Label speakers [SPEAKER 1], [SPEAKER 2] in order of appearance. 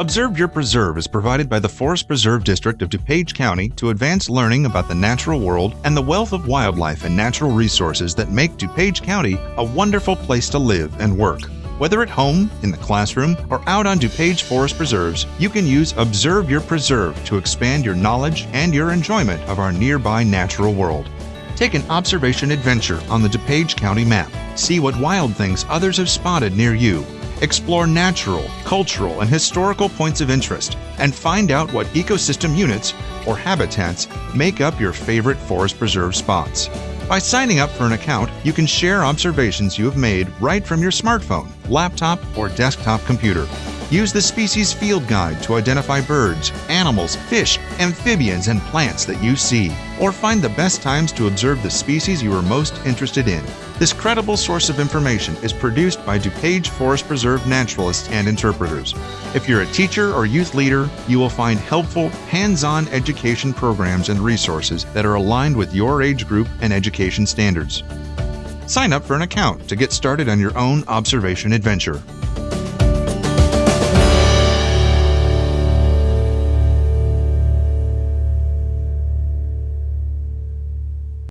[SPEAKER 1] Observe Your Preserve is provided by the Forest Preserve District of DuPage County to advance learning about the natural world and the wealth of wildlife and natural resources that make DuPage County a wonderful place to live and work. Whether at home, in the classroom, or out on DuPage Forest Preserves, you can use Observe Your Preserve to expand your knowledge and your enjoyment of our nearby natural world. Take an observation adventure on the DuPage County map. See what wild things others have spotted near you Explore natural, cultural, and historical points of interest and find out what ecosystem units, or habitats, make up your favorite forest preserve spots. By signing up for an account, you can share observations you have made right from your smartphone, laptop, or desktop computer. Use the Species Field Guide to identify birds, animals, fish, amphibians, and plants that you see, or find the best times to observe the species you are most interested in. This credible source of information is produced by DuPage Forest Preserve naturalists and interpreters. If you're a teacher or youth leader, you will find helpful, hands-on education programs and resources that are aligned with your age group and education standards. Sign up for an account to get started on your own observation adventure.